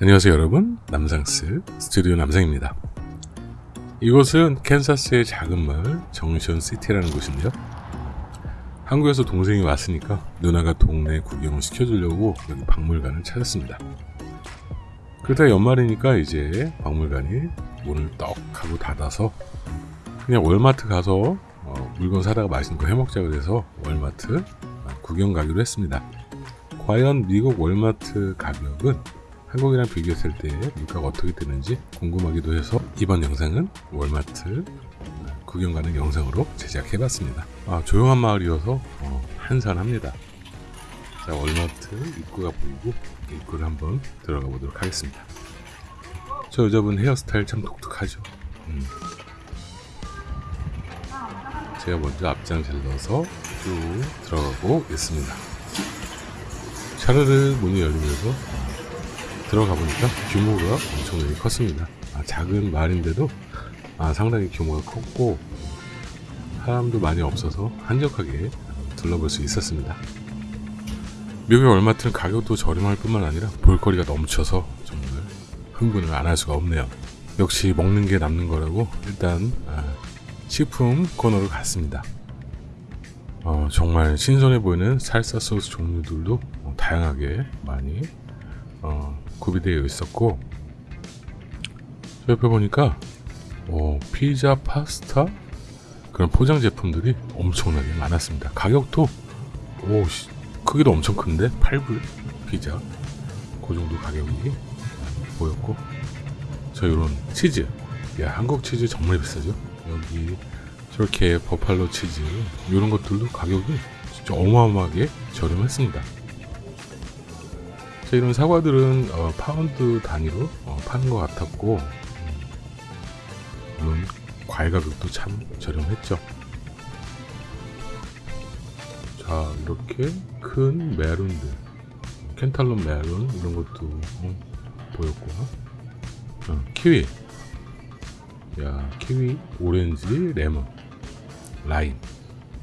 안녕하세요 여러분. 남상스 스튜디오 남상입니다. 이곳은 캔사스의 작은 마을 정션 시티라는 곳인데요. 한국에서 동생이 왔으니까 누나가 동네 구경을 시켜주려고 여기 박물관을 찾았습니다. 그러다 연말이니까 이제 박물관이 문을 떡 하고 닫아서 그냥 월마트 가서 어, 물건 사다가 맛있는 거 해먹자 그래서 월마트 구경 가기로 했습니다. 과연 미국 월마트 가격은 한국이랑 비교했을 때 물가가 어떻게 되는지 궁금하기도 해서 이번 영상은 월마트 구경 가는 영상으로 제작해봤습니다. 아, 조용한 마을이어서 어, 한산합니다. 자, 월마트 입구가 보이고 입구를 한번 들어가 보도록 하겠습니다. 저 여자분 헤어스타일 참 독특하죠. 음. 제가 먼저 앞장을 넣어서 쭉 들어가고 있습니다. 샤르르 문이 열리면서 들어가 보니까 규모가 엄청나게 컸습니다. 아, 작은 마을인데도 아, 상당히 규모가 컸고 사람도 많이 없어서 한적하게 둘러볼 수 있었습니다. 미국의 월마트는 가격도 저렴할 뿐만 아니라 볼거리가 넘쳐서 정말 흥분을 안 할 수가 없네요. 역시 먹는 게 남는 거라고 일단 아, 식품 코너로 갔습니다. 어, 정말 신선해 보이는 살사 소스 종류들도 어, 다양하게 많이 어, 구비되어 있었고 옆에 보니까 어, 피자, 파스타? 그런 포장 제품들이 엄청나게 많았습니다. 가격도 오 크기도 엄청 큰데 8불 피자? 그 정도 가격이 보였고 저 이런 치즈. 야 한국 치즈 정말 비싸죠? 여기 저렇게 버팔로 치즈 이런 것들도 가격이 진짜 어마어마하게 저렴했습니다 자, 이런 사과들은 어, 파운드 단위로 어, 파는 것 같았고 음, 물론 과일 가격도 참 저렴했죠. 자 이렇게 큰 메론들 cantaloupe 메론 이런 것도 어, 보였고. 어, 키위. 야 키위 오렌지 레몬 라임.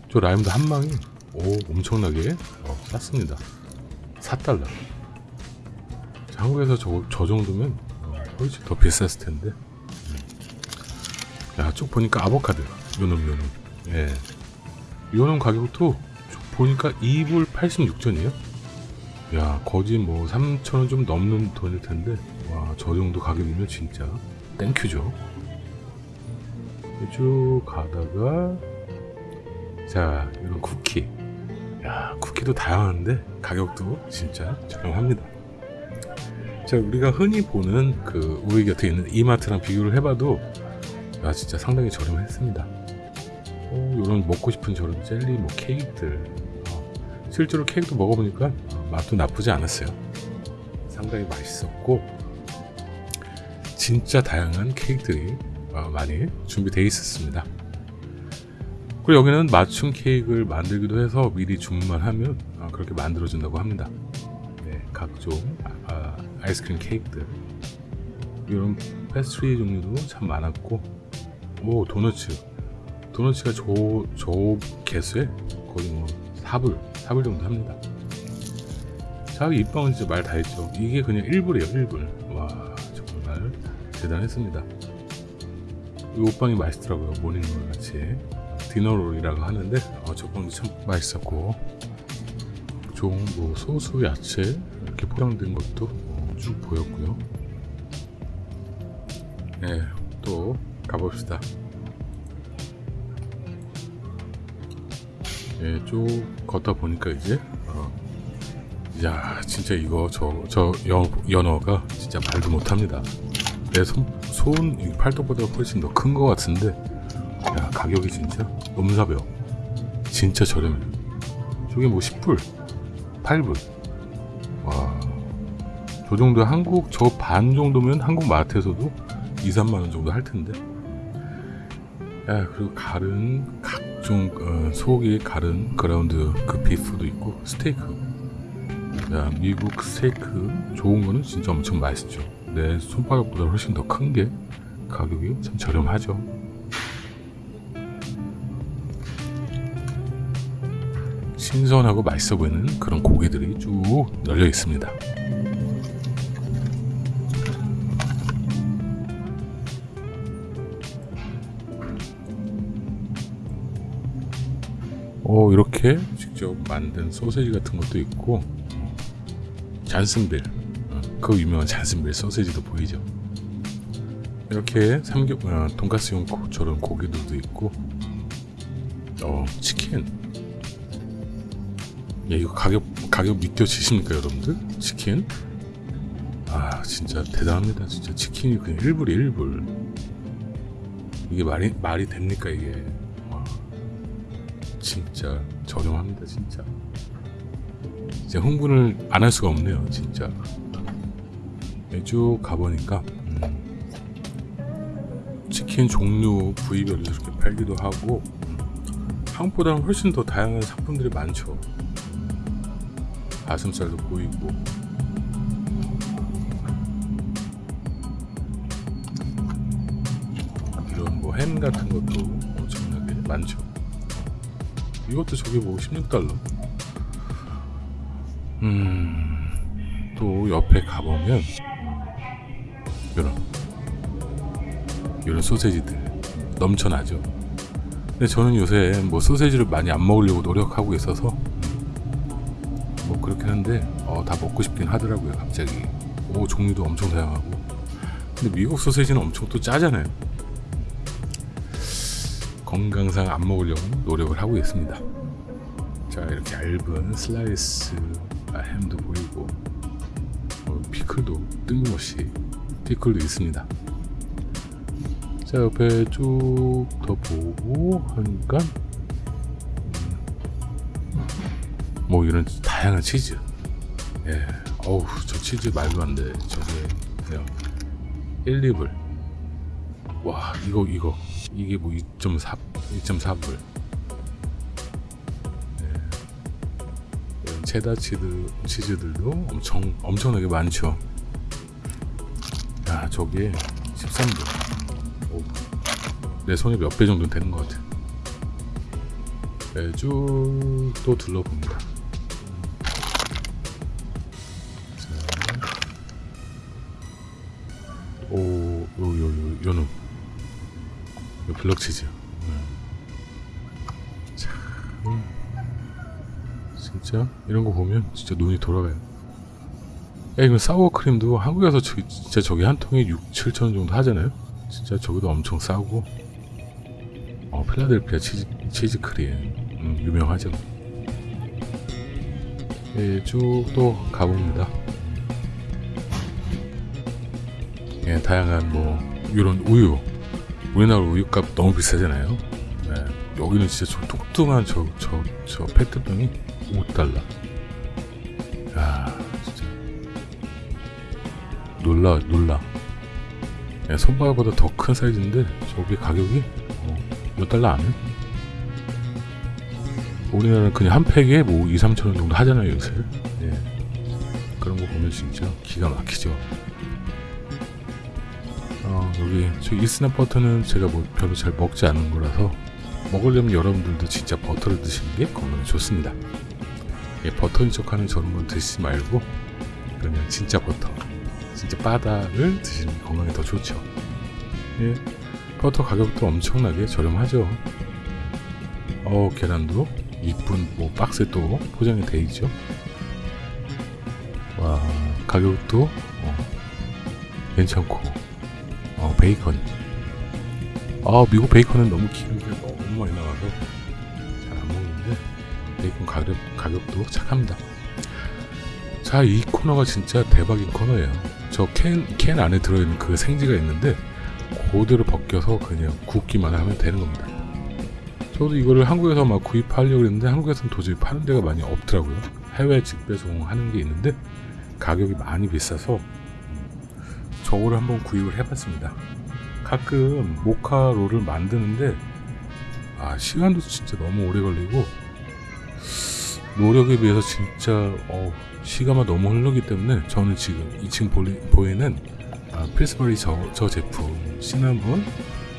저 라임도 한 망이 오 엄청나게 어, 쌌습니다. 4달러 한국에서 저, 저 정도면 훨씬 더 비쌌을 텐데. 음. 야 쭉 보니까 아보카도 요놈 요놈. 예. 요놈 가격도 보니까 2불 86전이에요? 야 거지 뭐 3천원 좀 넘는 돈일 텐데. 와 저 정도 가격이면 진짜 thank you죠. 쭉 가다가 자 이런 쿠키. 야 쿠키도 다양한데 가격도 진짜 저렴합니다 자 우리가 흔히 보는 그 우리 곁에 있는 이마트랑 비교를 해봐도 야 진짜 상당히 저렴했습니다. 어, 이런 먹고 싶은 저런 젤리 뭐 케이크들. 어, 실제로 케이크도 먹어보니까 어, 맛도 나쁘지 않았어요. 상당히 맛있었고 진짜 다양한 케이크들이 어, 많이 준비되어 있었습니다. 그리고 여기는 맞춤 케이크를 만들기도 해서 미리 주문만 하면 어, 그렇게 만들어준다고 합니다. 네, 각종 아, 아이스크림 케이크들. 이런 패스트리 종류도 참 많았고. 오 도너츠. 도너츠가 저, 저 개수에 거의 뭐 4불 4불 정도 합니다. 자 이 빵은 진짜 말 다 했죠. 이게 그냥 1불이에요 1불. 와 정말 대단했습니다. 이 요 빵이 맛있더라고요 morning roll 같이. dinner roll이라고 하는데 어, 저 빵도 참 맛있었고. 좋은 뭐 소스 야채 이렇게 포장된 것도 어, 쭉 보였고요. 네, 또 가봅시다. 네, 쭉 걷다 보니까 이제 어, 야 진짜 이거 저, 저 연, 연어가 진짜 말도 못합니다. 내 손, 손 팔뚝보다 훨씬 더 큰 것 같은데 야 가격이 진짜 사벼 진짜 저렴해. 저게 뭐 10불? 8불? 와, 저 정도 한국 저 반 정도면 한국 마트에서도 2, 3만원 정도 할 텐데. 야 그리고 가른 각종 어, 소고기 가른 그라운드 그 비프도 있고 스테이크. 야 미국 스테이크 좋은 거는 진짜 엄청 맛있죠. 내 손바닥보다 훨씬 더 큰 게 가격이 참 저렴하죠. 신선하고 맛있어 보이는 그런 고기들이 쭉 널려 있습니다 어 이렇게 직접 만든 소세지 같은 것도 있고 잔슨빌. 어, 그 유명한 잔슨빌 소세지도 보이죠? 이렇게 삼겹 어, 돈가스용 고, 저런 고기들도 있고 어 치킨. 야 이거 가격 가격 믿겨지십니까 여러분들? 치킨? 아 진짜 대단합니다. 진짜 치킨이 그냥 1불이 1불. 이게 말이 말이 됩니까 이게? 와, 진짜 저렴합니다 진짜. 이제 흥분을 안 할 수가 없네요 진짜. 네, 쭉 가보니까 음, 치킨 종류 부위별로 이렇게 팔기도 하고 음, 한국보다는 훨씬 더 다양한 상품들이 많죠. 가슴살도 보이고. 이런 뭐 햄 같은 것도 엄청나게 많죠 이것도 저게 뭐 16달러? 음또 옆에 가보면 이런 이런 소세지들 넘쳐나죠. 근데 저는 요새 뭐 소세지를 많이 안 먹으려고 노력하고 있어서 뭐 그렇긴 한데 어, 다 먹고 싶긴 하더라고요 갑자기. 오 종류도 엄청 다양하고. 근데 미국 소세지는 엄청 또 짜잖아요 건강상 안 먹으려고 노력을 하고 있습니다. 자 이렇게 얇은 슬라이스 아, 햄도 보이고 어, 피클도 뜬금없이 피클도 있습니다. 자 옆에 쭉 더 보고 하니까 뭐 이런 다양한 치즈. 예 어우 저 치즈 말도 안돼. 저게 그냥 1, 2불. 와 이거 이거 이게 뭐 2.4 2.4불 예. 이런 체다 치즈 치즈들도 엄청 엄청나게 많죠 야 저게 13불 오, 내 손에 몇 배 정도 되는 것 같아 네, 쭉또 둘러봅니다 오, 요, 요, 요, 요 놈. 요 블럭치즈. 네. 참. 진짜, 이런 거 보면 진짜 눈이 돌아가요. 야, 이거 사워크림도 한국에서 저, 진짜 저기 한 통에 6, 7천원 정도 하잖아요? 진짜 저기도 엄청 싸고. 어, 필라델피아 치즈, 치즈 크림. 음, 유명하죠. 예, 쭉 또 가봅니다. 예, 다양한 뭐 이런 우유 우리나라 우유값 너무 비싸잖아요. 네, 여기는 진짜 저 뚱뚱한 저 저 저 페트병이 5달러 야 진짜. 놀라 놀라. 예, 손바닥보다 더 큰 사이즈인데 저게 가격이 어, 몇 달러 안 해? 우리나라는 그냥 한 팩에 뭐 2, 3천 원 정도 하잖아요 요새. 예. 그런 거 보면 진짜 기가 막히죠. 어, 여기 저 이스나 버터는 제가 뭐 별로 잘 먹지 않은 거라서 먹으려면 여러분들도 진짜 버터를 드시는 게 건강에 좋습니다. 예, 버터인 척하는 저런 건 드시지 말고 그냥 진짜 버터, 진짜 바다를 드시는 게 건강에 더 좋죠. 예, 버터 가격도 엄청나게 저렴하죠. 어, 계란도 이쁜 뭐 박스에 또 포장이 돼 있죠. 와, 가격도 어, 괜찮고 어, 베이컨. 아, 미국 베이컨은 너무 기름기가 너무 많이 나와서 잘 안 먹는데 베이컨 가격, 가격도 착합니다. 자, 이 코너가 진짜 대박인 코너예요. 저 캔, 캔 안에 들어있는 그 생지가 있는데 그대로 벗겨서 그냥 굽기만 하면 되는 겁니다. 저도 이거를 한국에서 막 구입하려고 했는데 한국에서는 도저히 파는 데가 많이 없더라고요. 해외 직배송 하는 게 있는데 가격이 많이 비싸서 저거를 한번 구입을 해봤습니다. 가끔 모카롤을 만드는데 아 시간도 진짜 너무 오래 걸리고 노력에 비해서 진짜 어, 시간만 너무 흐르기 때문에 저는 지금 2층 보리, 보이는 아, 필스버리 저, 저 제품 시나몬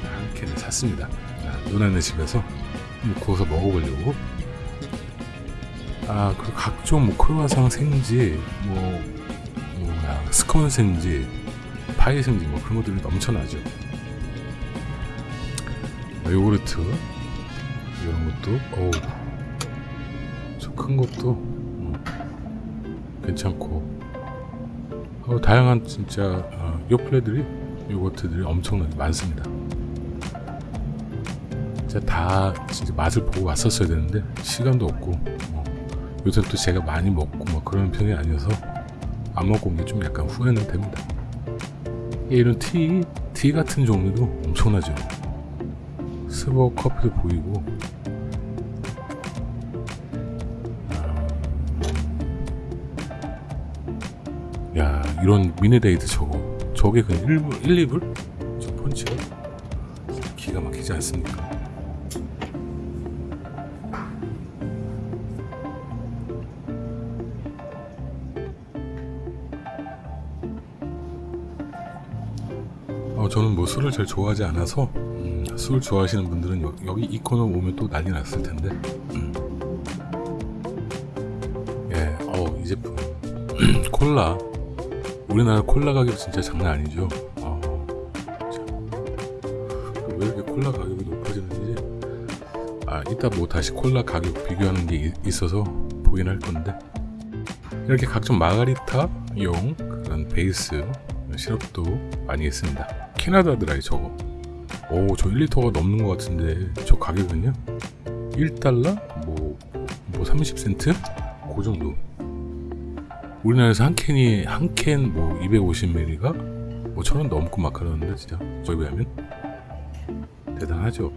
한 캔을 샀습니다. 아, 누나네 집에서 구워서 먹어보려고 아 그리고 각종 뭐 크로와상 생지 뭐 뭐야 스콘 생지 파이 생지 뭐 그런 것들이 넘쳐나죠. 뭐 요구르트 이런 것도 어우 좀큰 것도 어, 괜찮고 어, 다양한 진짜 어, 요플레들이 요거트들이 엄청나게 많습니다. 진짜 다 진짜 맛을 보고 왔었어야 되는데 시간도 없고 어, 요새 또 제가 많이 먹고 뭐 그런 편이 아니어서 안 먹고 온 게 좀 약간 후회는 됩니다. 예, 이런 티, 티 같은 종류도 엄청나죠. 스버 커피도 보이고 음. 야 이런 미네데이트 저거 저게 그냥 1불, 1, 2불? 저 펀치가 기가 막히지 않습니까? 술을 잘 좋아하지 않아서 음, 술 좋아하시는 분들은 여, 여기 이 코너 오면 또 난리 났을 텐데. 음. 예, 어, 이 제품. 콜라. 우리나라 콜라 가격 진짜 장난 아니죠? 어, 참. 또왜 이렇게 콜라 가격이 높아지는지. 아 이따 뭐 다시 콜라 가격 비교하는 게 이- 있어서 보긴 할 건데. 이렇게 각종 마가리타용 그런 베이스 시럽도 많이 있습니다. 캐나다 드라이 저거. 오, 저 1리터가 넘는 것 같은데 저 가격은요? 1달러? 뭐, 뭐 30센트? 그 정도. 우리나라에서 한 캔이 한 캔 뭐 250ml가 뭐 천원 넘고 막 그러는데 진짜 저희 비하면 대단하죠.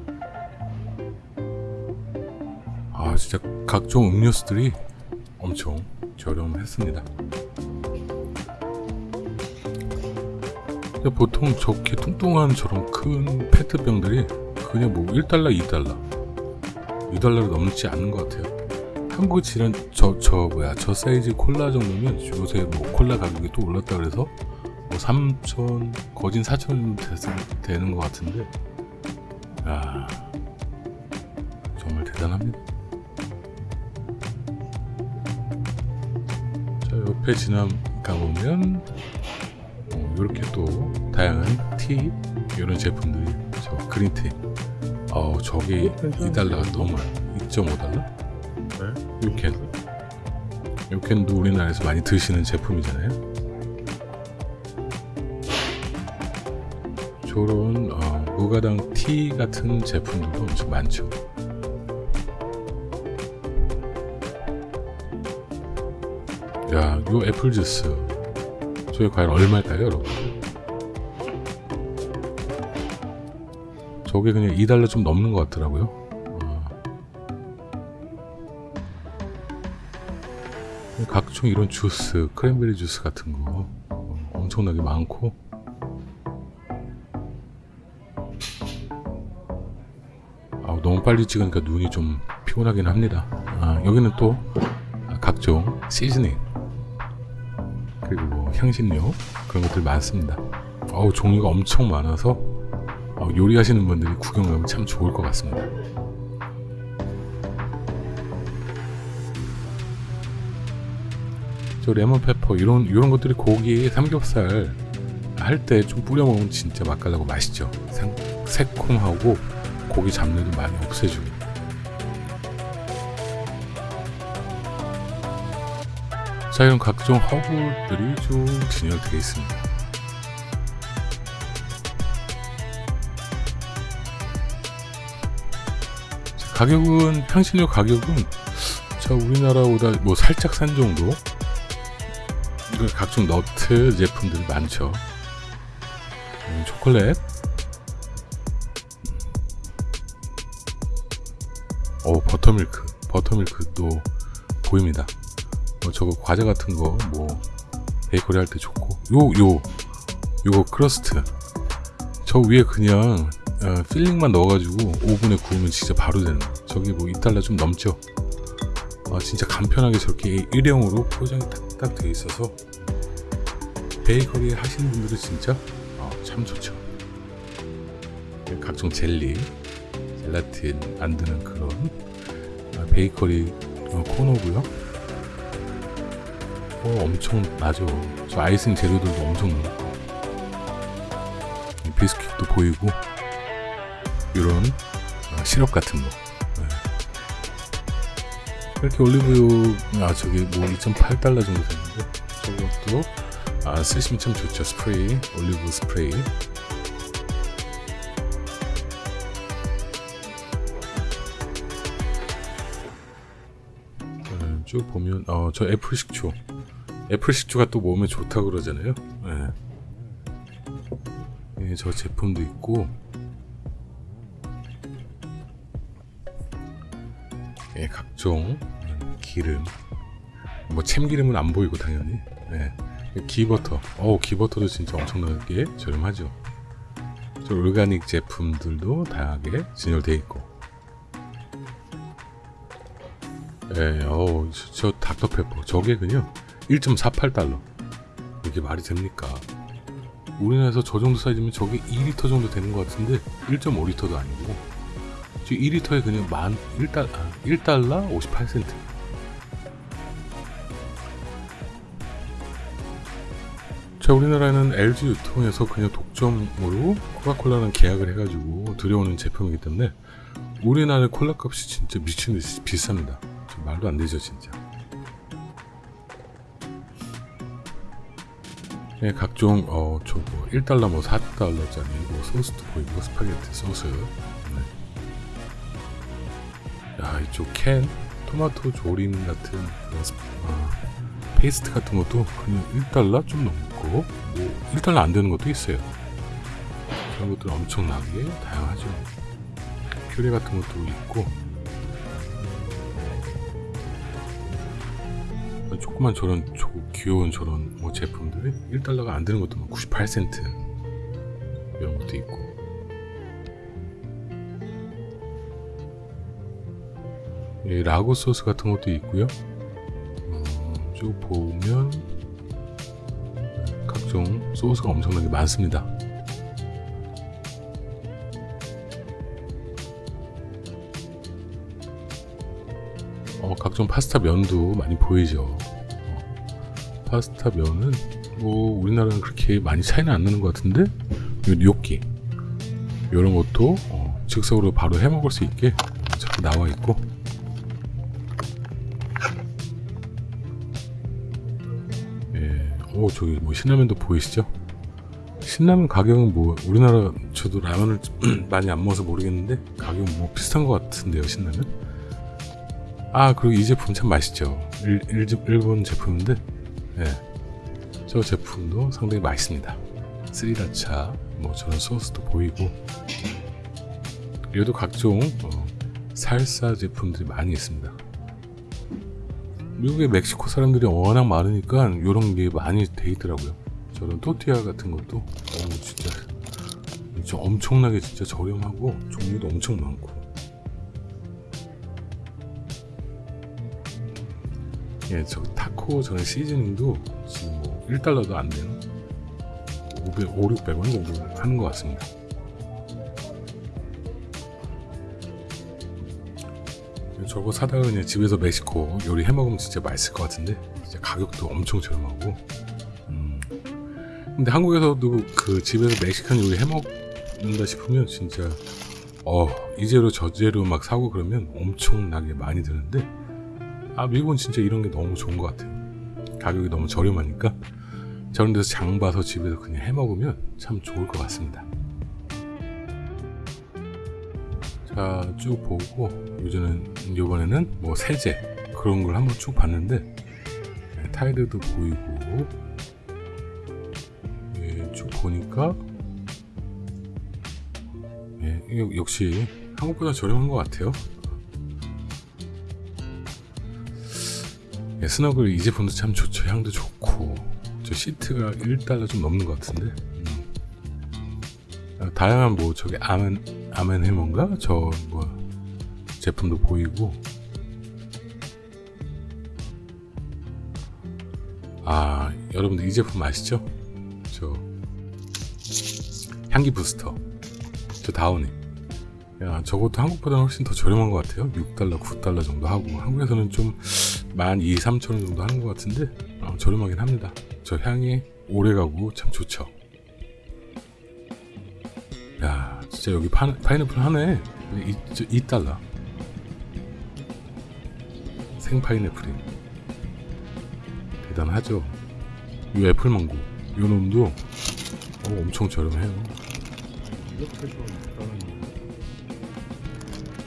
아 진짜 각종 음료수들이 엄청 저렴했습니다. 보통 저렇게 뚱뚱한 저런 큰 페트병들이 그냥 뭐 1달러, 2달러 2달러를 넘지 않는 것 같아요. 한국의 지난 저, 저 뭐야 저 사이즈 콜라 정도면 요새 뭐 콜라 가격이 또 올랐다 그래서 뭐 3천 거진 4천 되는 것 같은데. 야 정말 대단합니다. 자 옆에 지나가 보면 이렇게 또 다양한 티 이런 제품들이 저 그린티 어 저게 2달러가 넘어요 2.5달러? 네? 요캔 요캔도 우리나라에서 많이 드시는 제품이잖아요. 저런 어, 무가당 티 같은 제품들도 엄청 많죠. 야, 요 애플 주스 저게 과연 얼마일까요, 여러분? 저게 그냥 2달러 좀 넘는 것 같더라고요. 어. 각종 이런 주스, 크랜베리 주스 같은 거 어, 엄청나게 많고 아, 너무 빨리 찍으니까 눈이 좀 피곤하긴 합니다. 아, 여기는 또 각종 시즈닝 그리고 뭐 향신료 그런 것들 많습니다. 어우 종류가 엄청 많아서 어, 요리하시는 분들이 구경 가면 참 좋을 것 같습니다. 저 레몬 페퍼 이런 이런 것들이 고기 삼겹살 할 때 좀 뿌려 먹으면 진짜 맛깔나고 맛있죠. 생, 새콤하고 고기 잡내도 많이 없애주고. 자 이런 각종 허브들이 쭉 진열되어 있습니다. 자, 가격은 향신료 가격은 자 우리나라보다 뭐 살짝 싼 정도. 각종 너트 제품들이 많죠. 음, 초콜릿. 오 버터밀크, 버터밀크도 보입니다. 뭐 저거 과자 같은 거 뭐 베이커리 할 때 좋고. 요 요 요거 crust. 저 위에 그냥 어, filling만 넣어가지고 오븐에 구우면 진짜 바로 되는 저기 뭐 2달러 좀 넘죠? 아 진짜 간편하게 저렇게 일회용으로 포장이 딱딱 되어 있어서 베이커리 하시는 분들은 진짜 어, 참 좋죠. 각종 젤리 젤라틴 만드는 그런 아, 베이커리 어, 코너고요 어, 엄청 나죠. 저 아이싱 재료들도 엄청 많고 이 비스킷도 보이고 이런 어, 시럽 같은 거. 네. 이렇게 올리브유 아 저기 뭐 2.8달러 정도 되는데 저것도 아 쓰시면 참 좋죠 스프레이 올리브 스프레이 네, 쭉 보면 어 저 애플 식초 애플 식초가 또 몸에 좋다 그러잖아요. 네. 예, 저 제품도 있고. 예, 각종 기름. 뭐 참기름은 안 보이고 당연히. 예. 기버터. 어우 기버터도 진짜 엄청나게 저렴하죠. 저 올가닉 제품들도 다양하게 진열되어 있고. 예, 어우 저, 저 닥터페퍼. 저게 그냥 1.48달러. 이게 말이 됩니까? 우리나라에서 저 정도 사이즈면 저게 2리터 정도 되는 것 같은데 1.5리터도 아니고 지금 2리터에 그냥 만 1달, 아, 1달러 58센트. 자 우리나라는 LG 유통에서 그냥 독점으로 코카콜라랑 계약을 해가지고 들여오는 제품이기 때문에 우리나라의 콜라 값이 진짜 미친듯이 비쌉니다. 말도 안 되죠 진짜 네, 각종 어 저거 1달러 뭐 4달러짜리 뭐 소스도 보이고 스파게티 소스. 네. 야 이쪽 캔 토마토 조림 같은 아, 페이스트 같은 것도 그냥 1달러 좀 넘고 뭐 1달러 안 되는 것도 있어요. 그런 것들 엄청나게 다양하죠. 퓨레 같은 것도 있고 조그만 저런 조, 귀여운 저런 뭐 제품들이 1달러가 안 되는 것도 막 98센트 이런 것도 있고. 이 라고 소스 같은 것도 있고요. 어, 쭉 보면 각종 소스가 엄청나게 많습니다 어, 각종 파스타 면도 많이 보이죠. 어, 파스타 면은 뭐 우리나라는 그렇게 많이 차이는 안 나는 것 같은데 요 뇨끼 이런 것도 어, 즉석으로 바로 해 먹을 수 있게 자꾸 나와 있고 예, 오 저기 뭐 신라면도 보이시죠? 신라면 가격은 뭐 우리나라 저도 라면을 많이 안 먹어서 모르겠는데 가격은 뭐 비슷한 것 같은데요 신라면? 아 그리고 이 제품 참 맛있죠. 일, 일, 일본 제품인데 예, 저 제품도 상당히 맛있습니다. 스리라차 뭐 저런 소스도 보이고. 얘도 각종 어, 살사 제품들이 많이 있습니다. 미국의 멕시코 사람들이 워낙 많으니까 이런 게 많이 돼 있더라고요. 저런 토티아 같은 것도 어, 진짜 엄청나게 진짜 저렴하고 종류도 엄청 많고 예, 저 타코 저는 시즈닝도 지금 뭐 1달러도 안 되는 500, 5, 600원 정도 하는 것 같습니다. 저거 사다가 그냥 집에서 멕시코 요리 해 먹으면 진짜 맛있을 것 같은데 진짜 가격도 엄청 저렴하고 음. 근데 한국에서도 그 집에서 멕시칸 요리 해 먹는다 싶으면 진짜 어 이 재료 저 재료 막 사고 그러면 엄청나게 많이 드는데 아 미국은 진짜 이런 게 너무 좋은 것 같아요. 가격이 너무 저렴하니까. 저런 데서 장 봐서 집에서 그냥 해 먹으면 참 좋을 것 같습니다. 자 쭉 보고 요즘은 이번에는 뭐 세제 그런 걸 한번 쭉 봤는데 네, 타이드도 보이고 예, 쭉 보니까 예, 이거 역시 한국보다 저렴한 것 같아요 예, 스너글 이 제품도 참 좋죠. 향도 좋고. 저 시트가 1달러 좀 넘는 것 같은데. 음. 아, 다양한 뭐 저기 아멘 아멘 해먼가? 저 뭐 제품도 보이고. 아 여러분들 이 제품 아시죠? 저 향기 부스터. 저 다운이. 야 저것도 한국보다 훨씬 더 저렴한 것 같아요. 6달러 9달러 정도 하고. 한국에서는 좀 만 2, 3천 원 정도 하는 것 같은데 어, 저렴하긴 합니다. 저 향이 오래가고 참 좋죠. 야 진짜 여기 파, 파인애플 2, 2달러 생파인애플이 대단하죠. 이 애플망고 요 놈도 어, 엄청 저렴해요. 이렇게 좀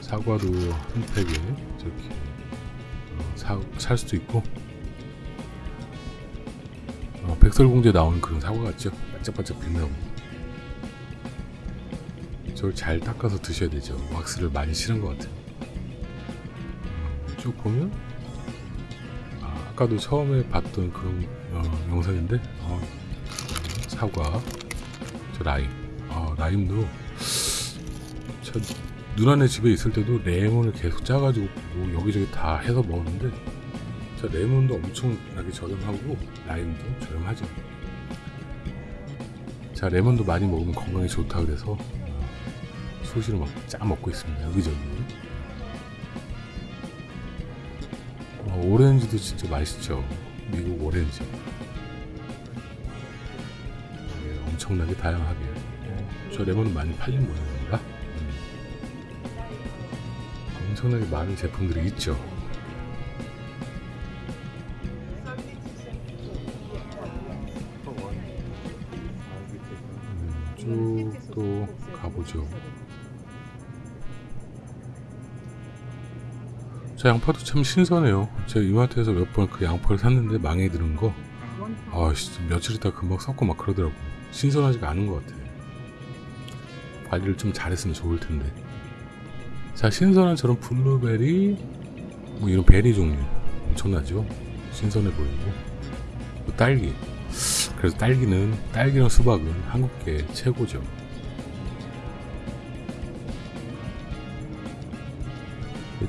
사과도 한 팩에 저렇게 어, 사, 살 수도 있고 어, 백설공주에 나오는 그런 사과 같죠? 반짝반짝 빛나고 저걸 잘 닦아서 드셔야 되죠. 왁스를 많이 실은 것 같아요. 음, 쭉 보면 아, 아까도 처음에 봤던 그런 어, 영상인데 어, 사과 저 라임 아, 라임도 저 누나네 집에 있을 때도 레몬을 계속 짜가지고 뭐 여기저기 다 해서 먹었는데 저 레몬도 엄청나게 저렴하고 라임도 저렴하죠 자 레몬도 많이 먹으면 건강에 좋다 그래서 수시로 막 짜 먹고 있습니다. 여기저기. 어, 오렌지도 진짜 맛있죠. 미국 오렌지. 네, 엄청나게 다양하게. 저 레몬은 많이 팔린 모양입니다 엄청나게 많은 제품들이 있죠 음, 쭉또 가보죠 저 양파도 참 신선해요 제가 이마트에서 몇 번 그 양파를 샀는데 망해 들은 거 아, 며칠 있다 금방 썩고 막 그러더라고. 신선하지가 않은 것 같아. 관리를 좀 잘했으면 좋을 텐데. 자, 신선한 저런 블루베리, 뭐 이런 베리 종류 엄청나죠? 신선해 보이고. 또 딸기. 그래서 딸기는 딸기랑 수박은 한국계 최고죠.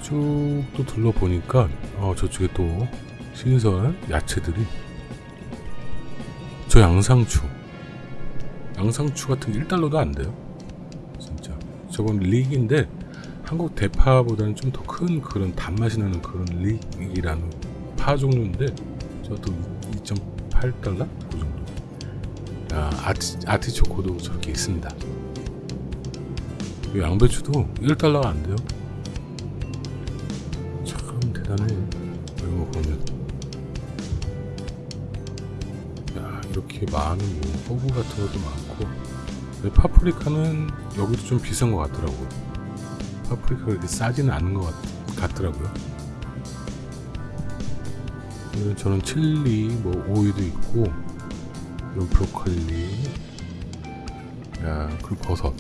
쭉 또 둘러보니까 어, 저쪽에 또 신선한 야채들이 저 양상추 양상추 같은 게 1달러도 안 돼요 진짜 저건 릭인데 한국 대파보다는 좀 더 큰 그런 단맛이 나는 그런 릭이라는 파 종류인데 저도 2.8달러? 그 정도. 아, 아티, 아티초코도 저렇게 있습니다. 이 양배추도 1달러가 안 돼요. 참 대단해 이런 거 보면. 야, 이렇게 많은 뭐 허브 같은 것도 많고. 파프리카는 여기도 좀 비싼 것 같더라고요 파프리카가 이렇게 싸지는 않은 것 같, 같더라고요. 이런 저는 칠리 뭐 오이도 있고 이런 브로콜리 야 그리고 버섯.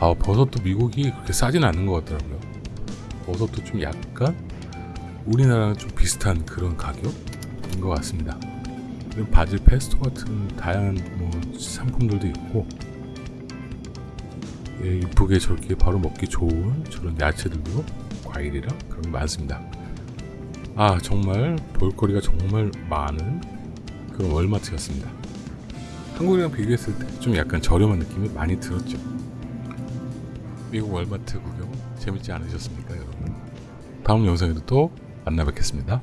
아 버섯도 미국이 그렇게 싸지는 않는 것 같더라고요. 버섯도 좀 약간 우리나라랑 좀 비슷한 그런 가격인 것 같습니다. 바질 페스토 같은 다양한 뭐 상품들도 있고 예, 이쁘게 저렇게 바로 먹기 좋은 저런 야채들도 과일이랑 그런 게 많습니다. 아 정말 볼거리가 정말 많은 그런 월마트였습니다. 한국이랑 비교했을 때 좀 약간 저렴한 느낌이 많이 들었죠. 미국 월마트 구경 재밌지 않으셨습니까 여러분? 다음 영상에도 또 만나 뵙겠습니다.